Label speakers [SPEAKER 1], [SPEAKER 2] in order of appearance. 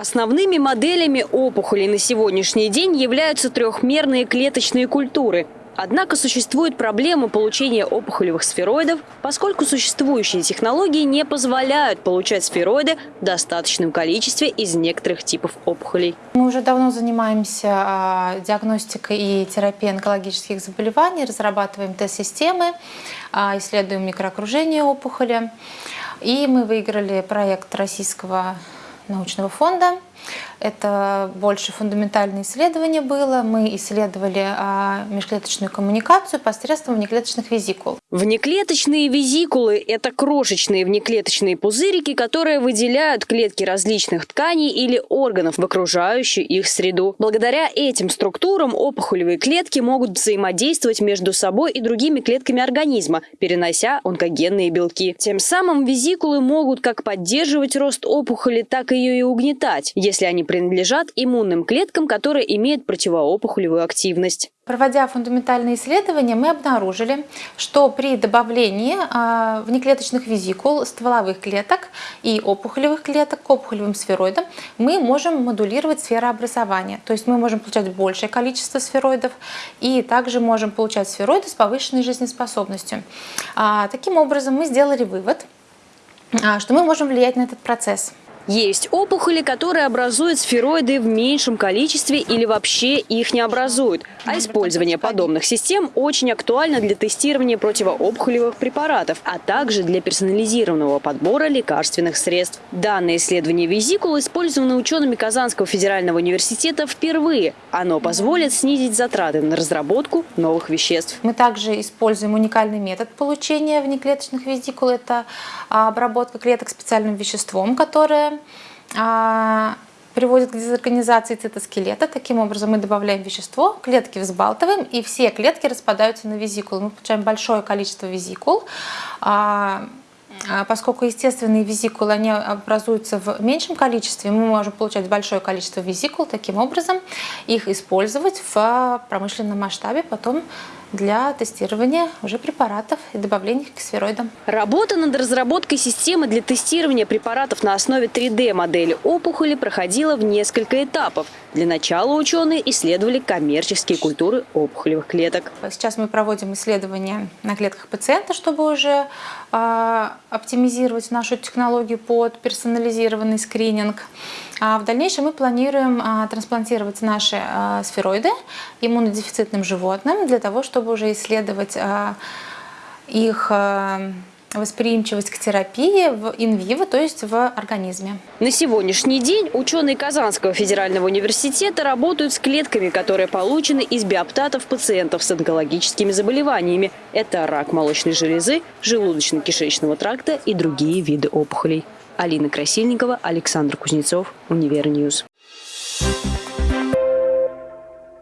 [SPEAKER 1] Основными моделями опухолей на сегодняшний день являются трехмерные клеточные культуры. Однако существует проблема получения опухолевых сфероидов, поскольку существующие технологии не позволяют получать сфероиды в достаточном количестве из некоторых типов опухолей.
[SPEAKER 2] Мы уже давно занимаемся а, диагностикой и терапией онкологических заболеваний, разрабатываем тест-системы, а, исследуем микроокружение опухоли. И мы выиграли проект российского научного фонда. Это больше фундаментальное исследование было. Мы исследовали а, межклеточную коммуникацию посредством внеклеточных визикул.
[SPEAKER 1] Внеклеточные визикулы – это крошечные внеклеточные пузырики, которые выделяют клетки различных тканей или органов в окружающую их среду. Благодаря этим структурам опухолевые клетки могут взаимодействовать между собой и другими клетками организма, перенося онкогенные белки. Тем самым визикулы могут как поддерживать рост опухоли, так и ее и угнетать, если они принадлежат иммунным клеткам, которые имеют противоопухолевую активность.
[SPEAKER 2] Проводя фундаментальные исследования, мы обнаружили, что при добавлении а, внеклеточных визикул, стволовых клеток и опухолевых клеток к опухолевым сфероидам мы можем модулировать сферообразование. То есть мы можем получать большее количество сфероидов и также можем получать сфероиды с повышенной жизнеспособностью. А, таким образом, мы сделали вывод, а, что мы можем влиять на этот процесс.
[SPEAKER 1] Есть опухоли, которые образуют сфероиды в меньшем количестве или вообще их не образуют. А использование подобных систем очень актуально для тестирования противоопухолевых препаратов, а также для персонализированного подбора лекарственных средств. Данное исследование визикул использовано учеными Казанского федерального университета впервые. Оно позволит снизить затраты на разработку новых веществ.
[SPEAKER 2] Мы также используем уникальный метод получения внеклеточных визикул. Это обработка клеток специальным веществом, которое а, приводит к дезорганизации цитоскелета. Таким образом мы добавляем вещество, клетки взбалтываем, и все клетки распадаются на визикулы. Мы получаем большое количество визикул. А, а, поскольку естественные визикулы они образуются в меньшем количестве, мы можем получать большое количество визикул, таким образом их использовать в промышленном масштабе, потом для тестирования уже препаратов и добавления к сфероидам.
[SPEAKER 1] Работа над разработкой системы для тестирования препаратов на основе 3D-модели опухоли проходила в несколько этапов. Для начала ученые исследовали коммерческие культуры опухолевых клеток.
[SPEAKER 2] Сейчас мы проводим исследования на клетках пациента, чтобы уже э, оптимизировать нашу технологию под персонализированный скрининг. А в дальнейшем мы планируем э, трансплантировать наши э, сфероиды иммунодефицитным животным для того, чтобы уже исследовать их восприимчивость к терапии в in vivo, то есть в организме.
[SPEAKER 1] На сегодняшний день ученые Казанского федерального университета работают с клетками, которые получены из биоптатов пациентов с онкологическими заболеваниями. Это рак молочной железы, желудочно-кишечного тракта и другие виды опухолей. Алина Красильникова, Александр Кузнецов, Univer News.